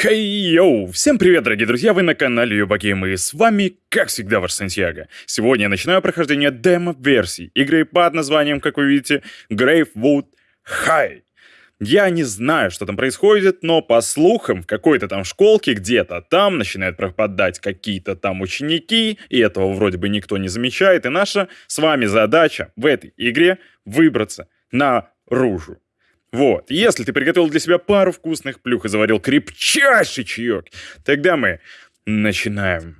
Хей, йоу! Всем привет, дорогие друзья, вы на канале Юбагейм, и с вами, как всегда, ваш Сантьяго. Сегодня я начинаю прохождение демо-версии игры под названием, как вы видите, Gravewood High. Я не знаю, что там происходит, но по слухам, в какой-то там школке где-то там начинают пропадать какие-то там ученики, и этого вроде бы никто не замечает, и наша с вами задача в этой игре выбраться наружу. Вот, если ты приготовил для себя пару вкусных плюх и заварил крепчайший чаек, тогда мы начинаем.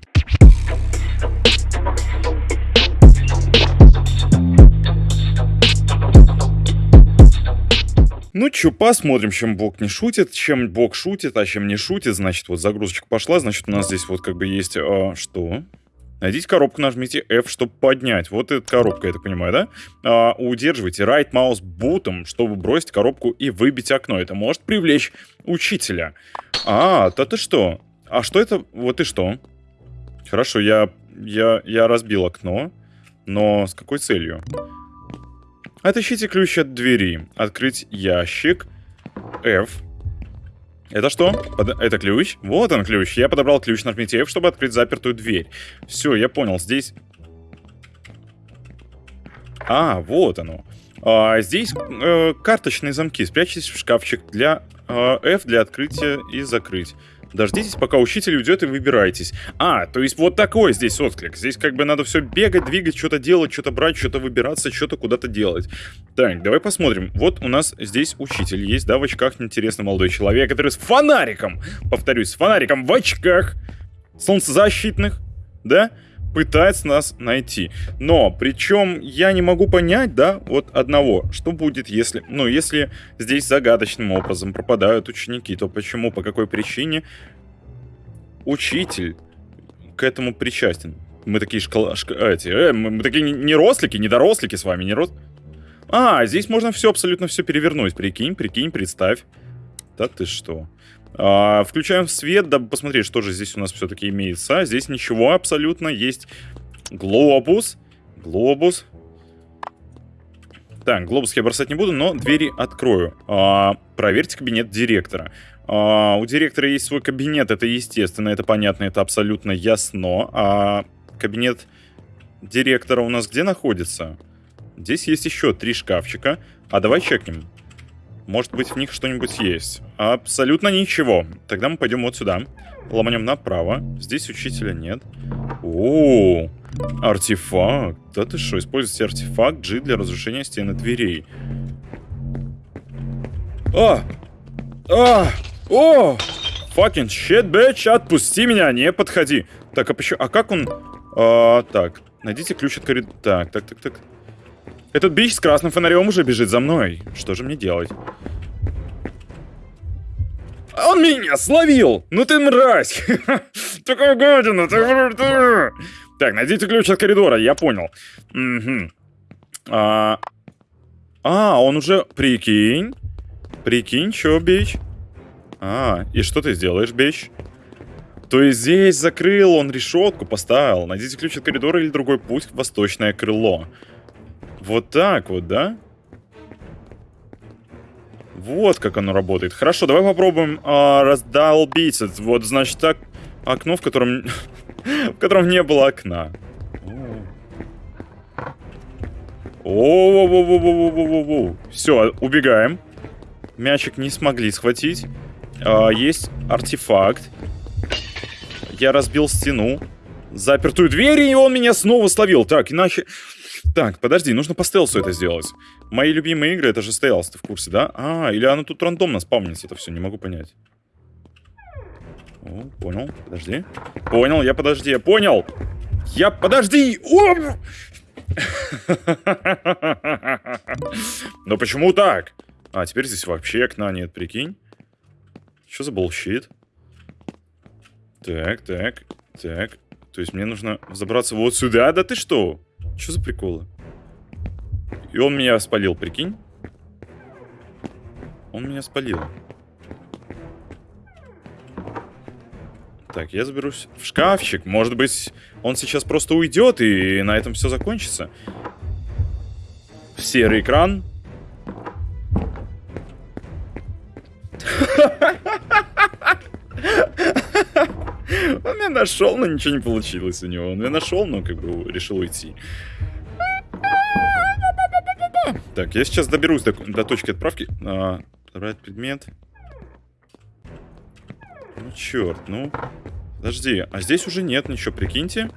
Ну чё, посмотрим, чем Бог не шутит, чем Бог шутит, а чем не шутит. Значит, вот загрузочка пошла, значит, у нас здесь вот как бы есть... А, что? Найдите коробку, нажмите F, чтобы поднять. Вот эта коробка, я так понимаю, да? А, удерживайте right mouse бутом, чтобы бросить коробку и выбить окно. Это может привлечь учителя. А, то ты что? А что это? Вот и что? Хорошо, я, я, я разбил окно. Но с какой целью? Отыщите ключ от двери. Открыть ящик. F. Это что? Под... Это ключ? Вот он ключ. Я подобрал ключ, нажмите F, чтобы открыть запертую дверь. Все, я понял. Здесь... А, вот оно. А, здесь э, карточные замки. Спрячьтесь в шкафчик для э, F для открытия и закрыть. Дождитесь, пока учитель уйдет и выбирайтесь. А, то есть вот такой здесь отклик. Здесь как бы надо все бегать, двигать, что-то делать, что-то брать, что-то выбираться, что-то куда-то делать. Так, давай посмотрим. Вот у нас здесь учитель есть, да, в очках интересный молодой человек, который с фонариком, повторюсь, с фонариком в очках, солнцезащитных, да, пытается нас найти. Но, причем, я не могу понять, да, вот одного, что будет, если, ну, если здесь загадочным образом пропадают ученики, то почему, по какой причине учитель к этому причастен? Мы такие школа... Шк... Эти, э, мы, мы такие не рослики, не дорослики с вами, не рос... А, здесь можно все, абсолютно все перевернуть. Прикинь, прикинь, представь. Да ты что? А, включаем свет, дабы посмотреть, что же здесь у нас все-таки имеется. Здесь ничего абсолютно. Есть глобус. Глобус. Так, глобус я бросать не буду, но двери открою. А, проверьте кабинет директора. А, у директора есть свой кабинет, это естественно, это понятно, это абсолютно ясно. А кабинет директора у нас где находится? Здесь есть еще три шкафчика. А давай чекнем. Может быть, в них что-нибудь есть. Абсолютно ничего. Тогда мы пойдем вот сюда. Ломанем направо. Здесь учителя нет. О, артефакт. Да ты что, используйте артефакт G для разрушения стены дверей. А! А! О! Fucking shit, bitch, отпусти меня, не подходи. Так, а почему... А как он... А, так, найдите ключ от коридора. Так, так, так, так. Этот бич с красным фонарем уже бежит за мной. Что же мне делать? Он меня словил! Ну ты мразь! Такая гадина! Так, найдите ключ от коридора, я понял. А, а, он уже... Прикинь. Прикинь, чё, бич? А, и что ты сделаешь, бич? То есть здесь закрыл он решетку, поставил. Найдите ключ от коридора или другой путь в восточное крыло. Вот так вот, да? Вот как оно работает. Хорошо, давай попробуем э, раздолбить. Вот, значит, так окно, в котором... в котором не было окна. О, Все, убегаем. Мячик не смогли схватить. А, есть артефакт. Я разбил стену. Запертую дверь, и он меня снова словил. Так, иначе... Так, подожди, нужно по стелсу это сделать. Мои любимые игры это же стелс, ты в курсе, да? А, или оно тут рандомно спавнится, это все, не могу понять. О, понял, подожди. Понял, я подожди, я понял! Я подожди! О! Но почему так? А, теперь здесь вообще окна нет, прикинь. Что за болщит? Так, так, так. То есть мне нужно забраться вот сюда? Да ты что? Что за приколы? И он меня спалил, прикинь? Он меня спалил. Так, я заберусь в шкафчик. Может быть, он сейчас просто уйдет, и на этом все закончится. Серый экран. Нашел, но ничего не получилось у него. Он меня нашел, но как бы решил уйти. Так, я сейчас доберусь до, до точки отправки. А, подобрать предмет. Ну, черт, ну. Подожди, а здесь уже нет ничего, прикиньте.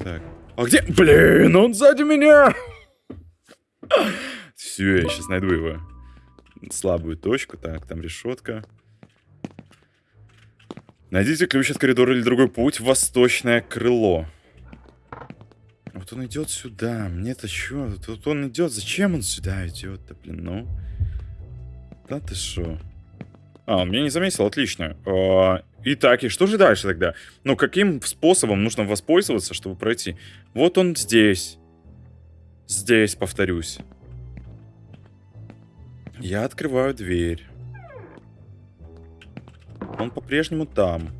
Так. А где? Блин, он сзади меня! Все, я сейчас найду его. Слабую точку. Так, там решетка. Найдите ключ от коридора или другой путь в восточное крыло. Вот он идет сюда. Мне-то что? Тут он идет. Зачем он сюда идет-то, блин, ну? Да ты что? А, он меня не заметил, отлично. А, итак, и что же дальше тогда? Ну, каким способом нужно воспользоваться, чтобы пройти? Вот он здесь. Здесь, повторюсь. Я открываю дверь. Он по-прежнему там.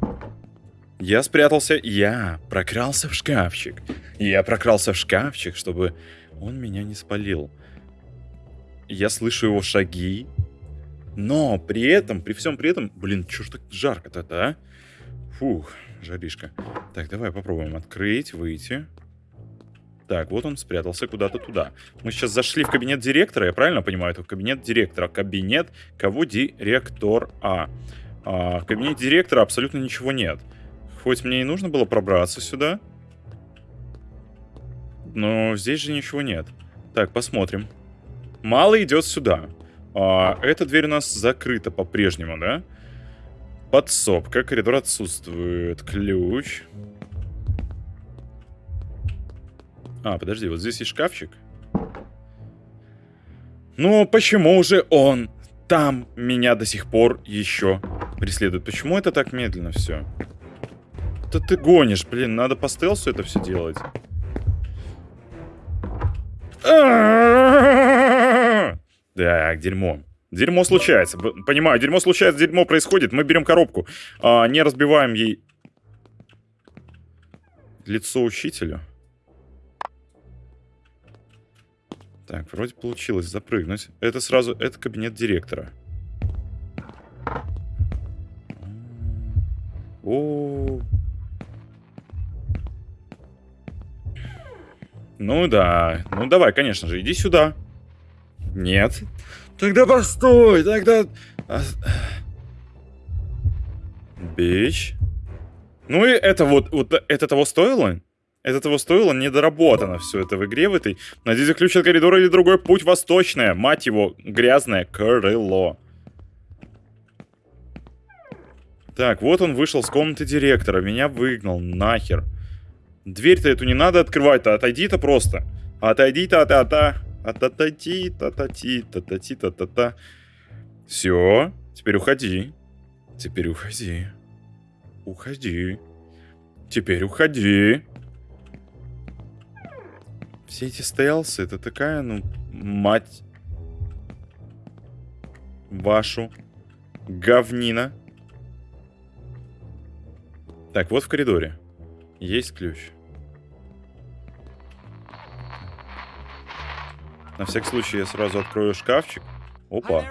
Я спрятался, я прокрался в шкафчик. Я прокрался в шкафчик, чтобы он меня не спалил. Я слышу его шаги. Но при этом, при всем при этом... Блин, что ж так жарко-то, а? Фух, жаришка. Так, давай попробуем открыть, выйти. Так, вот он спрятался куда-то туда. Мы сейчас зашли в кабинет директора, я правильно понимаю? Это кабинет директора. Кабинет кого? Директор А. А, в кабинете директора абсолютно ничего нет. Хоть мне и нужно было пробраться сюда. Но здесь же ничего нет. Так, посмотрим. Мало идет сюда. А, эта дверь у нас закрыта по-прежнему, да? Подсобка, коридор отсутствует. Ключ. А, подожди, вот здесь есть шкафчик. Ну, почему же он там меня до сих пор еще преследует. Почему это так медленно все? Да ты гонишь, блин, надо по стелсу это все делать. Так, дерьмо. Дерьмо случается. Понимаю, дерьмо случается, дерьмо происходит. Мы берем коробку. А, не разбиваем ей лицо учителю. Так, вроде получилось запрыгнуть. Это сразу, это кабинет директора. О, Ну да. Ну давай, конечно же, иди сюда. Нет. Тогда постой, тогда... А, бич. Ну и это вот, вот это того стоило? Это того стоило? Недоработано все это в игре в этой. Найдите ключ от коридора или другой путь восточное. Мать его, грязное крыло. Так, вот он вышел с комнаты директора. Меня выгнал. Нахер. Дверь-то эту не надо открывать-то. Отойди-то просто. Отойди-то, та-та. Отойди, та-та-ти, та-та-ти, та-та-та. Все. Теперь уходи. Теперь уходи. Уходи. Теперь уходи. Все эти стелсы, это такая, ну, мать вашу говнина. Так, вот в коридоре. Есть ключ. На всякий случай я сразу открою шкафчик. Опа.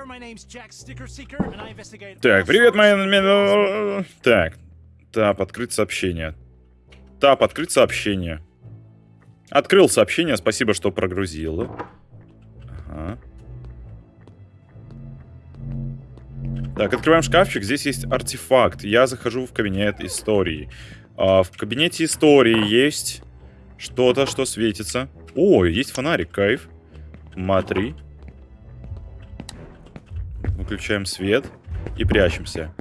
Так, привет, моя... Так. Тап, открыть сообщение. Тап, открыть сообщение. Открыл сообщение, спасибо, что прогрузил. Ага. Так, открываем шкафчик. Здесь есть артефакт. Я захожу в кабинет истории. А, в кабинете истории есть что-то, что светится. О, есть фонарик, кайф. Матри. Выключаем свет и прячемся.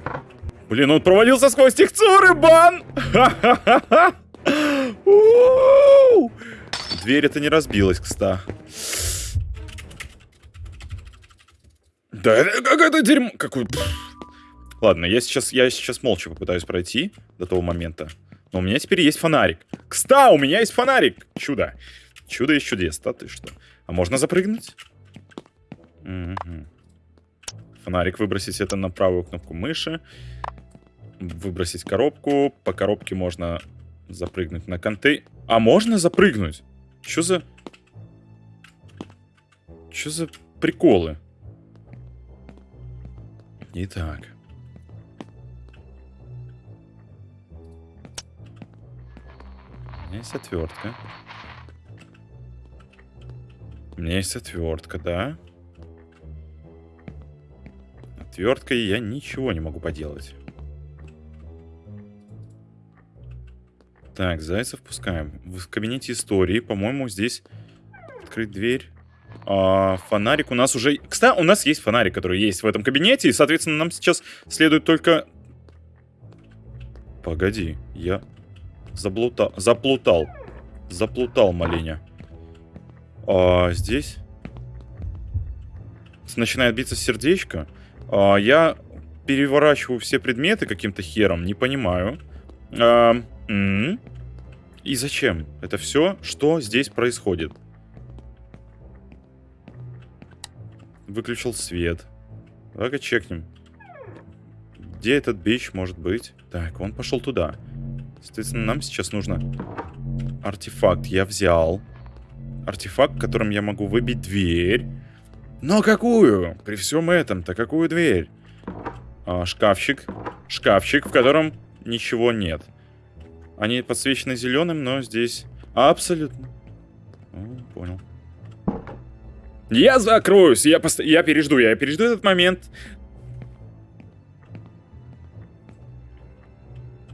Блин, он провалился сквозь текстуры, бан! Дверь это не разбилась, кста. Да это какое-то дерьмо... Какой... Ладно, я сейчас, я сейчас молча попытаюсь пройти до того момента. Но у меня теперь есть фонарик. Кста, у меня есть фонарик! Чудо. Чудо из чудес, да ты что? А можно запрыгнуть? Угу. Фонарик выбросить это на правую кнопку мыши. Выбросить коробку. По коробке можно запрыгнуть на контей. А можно запрыгнуть? Что за... Что за приколы? Итак. меня есть отвертка. У меня есть отвертка, да? Отверткой я ничего не могу поделать. Так, зайцев пускаем. В кабинете истории, по-моему, здесь открыть дверь. А, фонарик у нас уже... Кстати, у нас есть фонарик, который есть в этом кабинете, и, соответственно, нам сейчас следует только... Погоди, я заблутал, заплутал. Заплутал, маленя. А, здесь начинает биться сердечко. А, я переворачиваю все предметы каким-то хером, не понимаю. А. И зачем? Это все, что здесь происходит? Выключил свет. Давай-ка чекнем. Где этот бич может быть? Так, он пошел туда. Соответственно, нам сейчас нужно... Артефакт я взял. Артефакт, которым я могу выбить дверь. Но какую? При всем этом-то какую дверь? А, шкафчик. Шкафчик, в котором ничего нет. Они подсвечены зеленым, но здесь... Абсолютно. Я закроюсь, я, пост... я пережду, я пережду этот момент.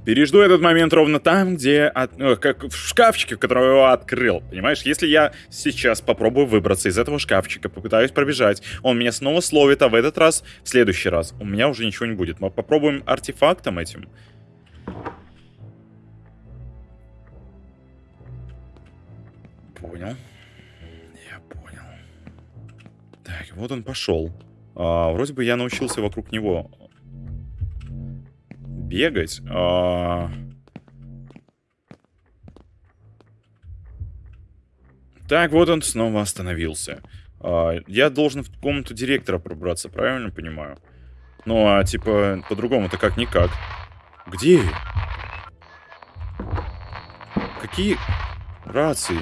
Пережду этот момент ровно там, где... От, э, как в шкафчике, в котором я открыл. Понимаешь, если я сейчас попробую выбраться из этого шкафчика, попытаюсь пробежать, он меня снова словит, а в этот раз, в следующий раз, у меня уже ничего не будет. Мы попробуем артефактом этим. Понял. Вот он пошел. А, вроде бы я научился вокруг него бегать. А... Так, вот он снова остановился. А, я должен в комнату директора пробраться, правильно понимаю? Ну, а типа, по-другому-то как-никак. Где? Какие рации?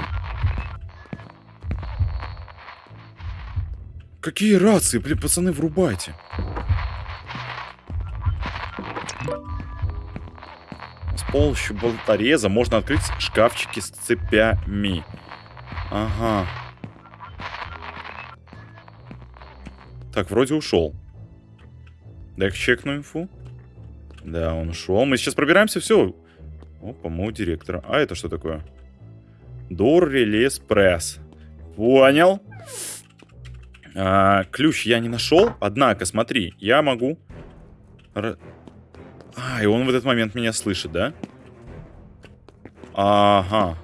Какие рации? Блин, пацаны, врубайте. помощью болтореза можно открыть шкафчики с цепями. Ага. Так, вроде ушел. Дай-ка чекну инфу. Да, он ушел. Мы сейчас пробираемся, все. О, по-моему, директора. А это что такое? Дор релес пресс. Понял. А, ключ я не нашел. Однако, смотри, я могу... А, и он в этот момент меня слышит, да? Ага.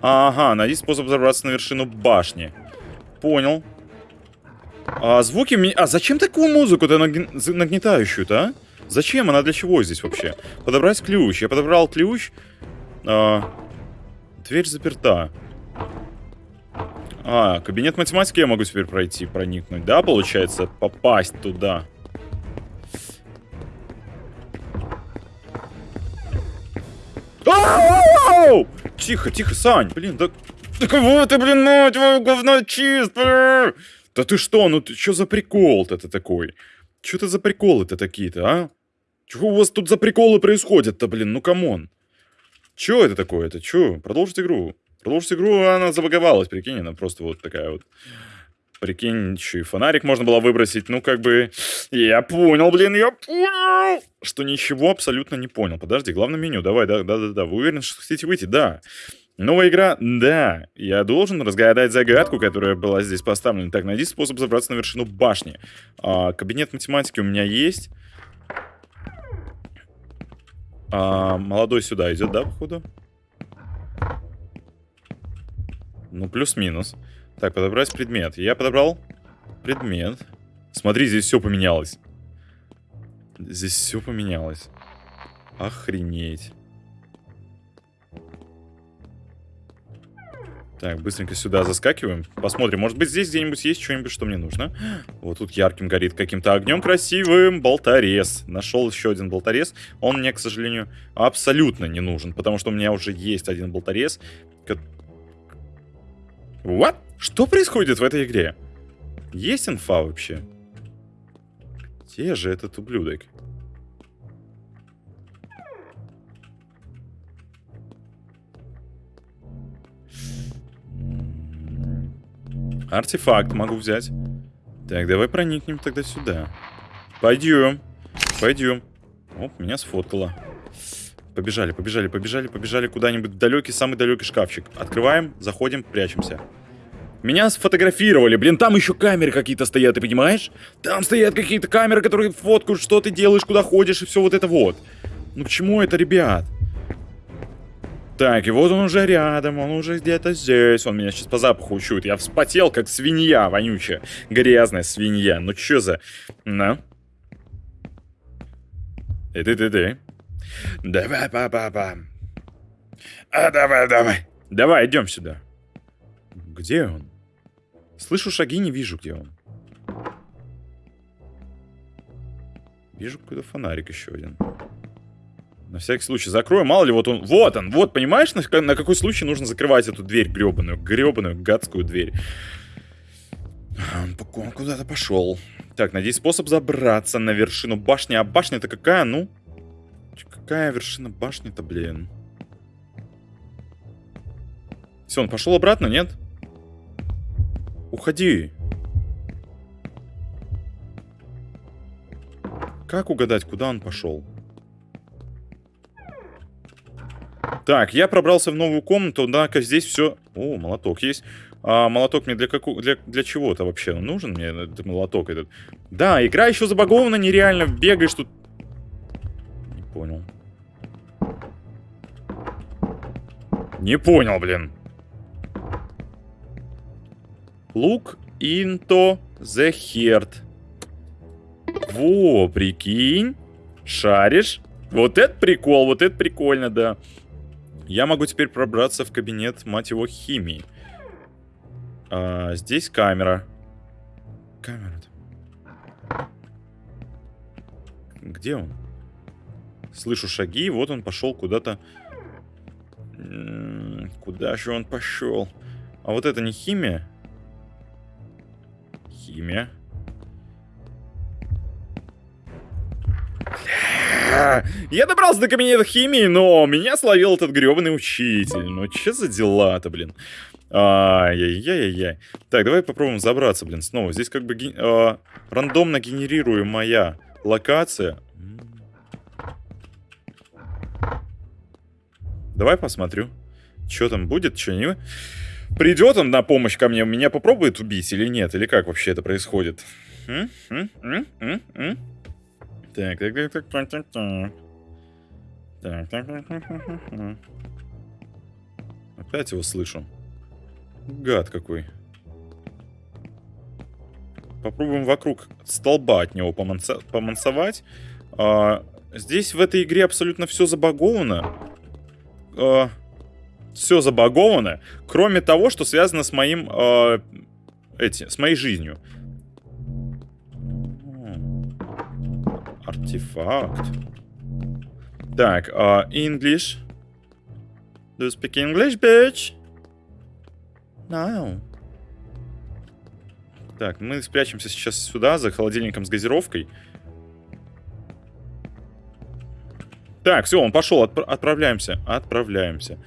Ага, найди способ забраться на вершину башни. Понял. А звуки... Ми... А зачем такую музыку-то нагн... нагнетающую-то, а? Зачем? Она для чего здесь вообще? Подобрать ключ. Я подобрал ключ. А... Дверь заперта. А, кабинет математики я могу теперь пройти, проникнуть, да, получается? Попасть туда. Тихо, тихо, Сань, блин, да... Да кого ты, блин, ну, говно чисто! Да ты что, ну ты что за прикол-то это такой? Что это за приколы-то такие-то, а? Чего у вас тут за приколы происходят-то, блин, ну come on? Чё это такое-то, чё? Продолжить игру. Продолжить игру, она забаговалась, прикинь, она просто вот такая вот... Прикинь, еще и фонарик можно было выбросить. Ну, как бы... Я понял, блин, я понял! Что ничего абсолютно не понял. Подожди, главное меню. Давай, да-да-да. Вы уверены, что хотите выйти? Да. Новая игра? Да. Я должен разгадать загадку, которая была здесь поставлена. Так, найди способ забраться на вершину башни. А, кабинет математики у меня есть. А, молодой сюда идет, да, походу? Ну, плюс-минус. Так, подобрать предмет. Я подобрал предмет. Смотри, здесь все поменялось. Здесь все поменялось. Охренеть. Так, быстренько сюда заскакиваем. Посмотрим, может быть здесь где-нибудь есть что-нибудь, что мне нужно. Вот тут ярким горит каким-то огнем красивым болторез. Нашел еще один болторез. Он мне, к сожалению, абсолютно не нужен, потому что у меня уже есть один болторез. What? Что происходит в этой игре? Есть инфа вообще? Где же этот ублюдок? Артефакт могу взять. Так, давай проникнем тогда сюда. Пойдем. Пойдем. Оп, меня сфоткало. Побежали, побежали, побежали, побежали куда-нибудь в далекий, самый далекий шкафчик. Открываем, заходим, прячемся. Меня сфотографировали, блин, там еще камеры какие-то стоят, ты понимаешь? Там стоят какие-то камеры, которые фоткают, что ты делаешь, куда ходишь и все вот это вот. Ну к чему это, ребят? Так, и вот он уже рядом, он уже где-то здесь. Он меня сейчас по запаху учует. Я вспотел, как свинья вонючая. Грязная свинья. Ну чё за... На. Эй, ты, ты, ты. Давай, папа. А, давай, давай. Давай, идем сюда. Где он? Слышу шаги, не вижу, где он. Вижу какой-то фонарик еще один. На всякий случай закрою, мало ли, вот он... Вот он, вот, понимаешь, на, на какой случай нужно закрывать эту дверь гребаную, гребаную, гадскую дверь. Он, куда-то пошел. Так, найди способ забраться на вершину башни. А башня-то какая, ну? Какая вершина башни-то, блин? Все, он пошел обратно, нет? Уходи. Как угадать, куда он пошел? Так, я пробрался в новую комнату, однако здесь все... О, молоток есть. А молоток мне для, какого, для, для чего-то вообще нужен мне этот молоток этот? Да, игра еще забагована нереально. Бегаешь тут... Понял. Не понял, блин. Look into the heart. Во, прикинь. Шаришь. Вот это прикол, вот это прикольно, да. Я могу теперь пробраться в кабинет, мать его, химии. А, здесь камера. Камера. -то. Где он? Слышу шаги, вот он пошел куда-то. Куда же он пошел? А вот это не химия? Химия. Я добрался до кабинета химии, но меня словил этот гребаный учитель. Ну, что за дела-то, блин? Ай-яй-яй-яй. Так, давай попробуем забраться, блин, снова. Здесь как бы ген... э, рандомно генерируемая локация. Давай посмотрю. Что там будет, что не... Придет он на помощь ко мне, меня попробует убить или нет? Или как вообще это происходит? Так, так, так, так, так, так, так. Так, так, так, так, так. Опять его слышу. Гад какой. Попробуем вокруг столба от него поманца помансовать. А, здесь в этой игре абсолютно все забаговано. А, все забаговано, кроме того, что связано с моим... А, эти, с моей жизнью. Артефакт. Так, uh, English. Do you speak English, bitch? No. Так, мы спрячемся сейчас сюда, за холодильником с газировкой. Так, все, он пошел, отп отправляемся. Отправляемся.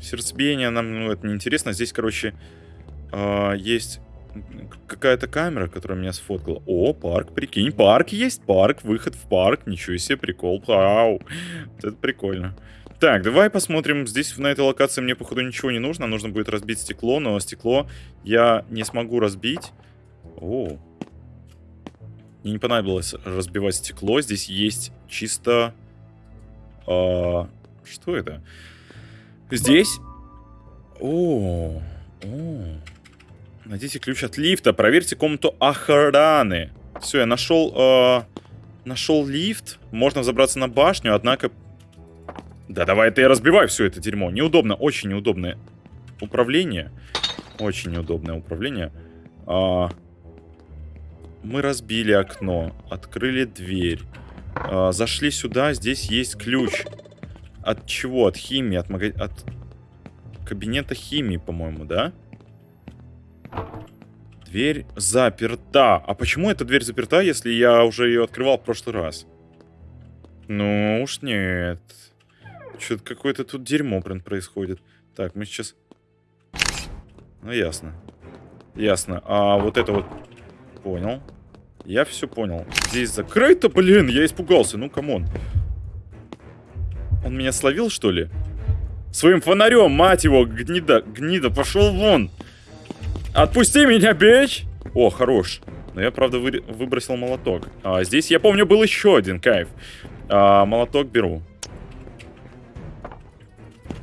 Сердцебиение нам, ну, это неинтересно. Здесь, короче, э, есть какая-то камера, которая меня сфоткала. О, парк, прикинь, парк есть, парк, выход в парк, ничего себе, прикол, вау, это прикольно. Так, давай посмотрим, здесь на этой локации мне, походу, ничего не нужно, нужно будет разбить стекло, но стекло я не смогу разбить. О, мне не понадобилось разбивать стекло, здесь есть чисто... А, что это? Здесь... О, о, Найдите ключ от лифта. Проверьте комнату охраны. Все, я нашел... Э, нашел лифт. Можно забраться на башню, однако... Да давай это я разбиваю все это дерьмо. Неудобно, очень неудобное управление. Очень неудобное управление. А, мы разбили окно. Открыли дверь. А, зашли сюда. Здесь есть ключ. От чего? От химии. От, мага... от кабинета химии, по-моему, да? Дверь заперта. А почему эта дверь заперта, если я уже ее открывал в прошлый раз? Ну уж нет. Что-то какое-то тут дерьмо, блин, происходит. Так, мы сейчас... Ну, ясно. Ясно. А вот это вот... Понял. Я все понял. Здесь закрыто, блин, я испугался. Ну, come on. Он меня словил, что ли? Своим фонарем, мать его, гнида, гнида, пошел вон. Отпусти меня, бич! О, хорош. Но я, правда, вы... выбросил молоток. А здесь, я помню, был еще один кайф. А, молоток беру.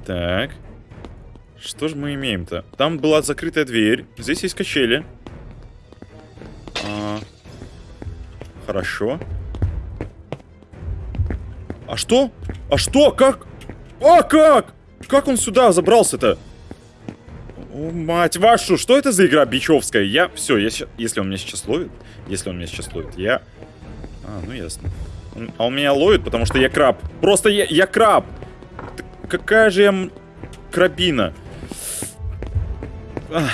Так. Что же мы имеем-то? Там была закрытая дверь. Здесь есть качели. Хорошо. А что? А что? Как? А как? Как он сюда забрался-то? О, мать вашу, что это за игра бичевская? Я, все, я, если он меня сейчас ловит, если он меня сейчас ловит, я... А, ну ясно. Он, а он меня ловит, потому что я краб. Просто я, я краб. какая же я крабина. Ах,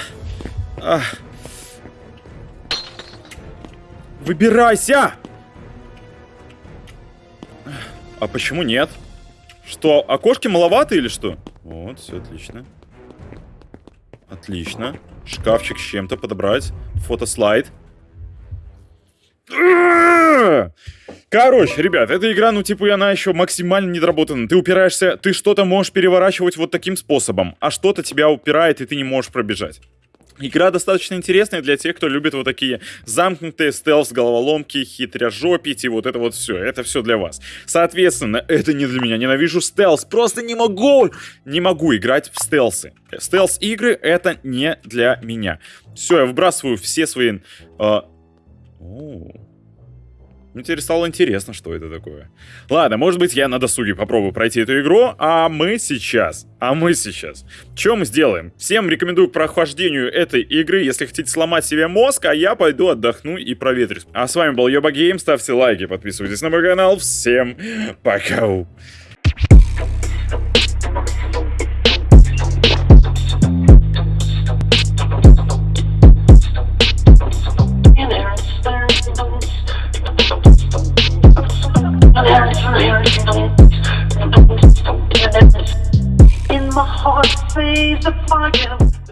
ах. Выбирайся! А почему нет? Что, окошки маловато или что? Вот, все отлично. Отлично. Шкафчик с чем-то подобрать. Фотослайд. Короче, ребят, эта игра, ну, типа, она еще максимально недоработана. Ты упираешься, ты что-то можешь переворачивать вот таким способом, а что-то тебя упирает, и ты не можешь пробежать. Игра достаточно интересная для тех, кто любит вот такие замкнутые стелс, головоломки, хитряжопить и вот это вот все. Это все для вас. Соответственно, это не для меня. Ненавижу стелс. Просто не могу, не могу играть в стелсы. Стелс-игры это не для меня. Все, я выбрасываю все свои... Э... Мне теперь стало интересно, что это такое. Ладно, может быть, я на досуге попробую пройти эту игру, а мы сейчас, а мы сейчас, что мы сделаем? Всем рекомендую прохождению этой игры, если хотите сломать себе мозг, а я пойду отдохну и проветрюсь. А с вами был Йоба Гейм, ставьте лайки, подписывайтесь на мой канал, всем пока! In my heart, say the fire.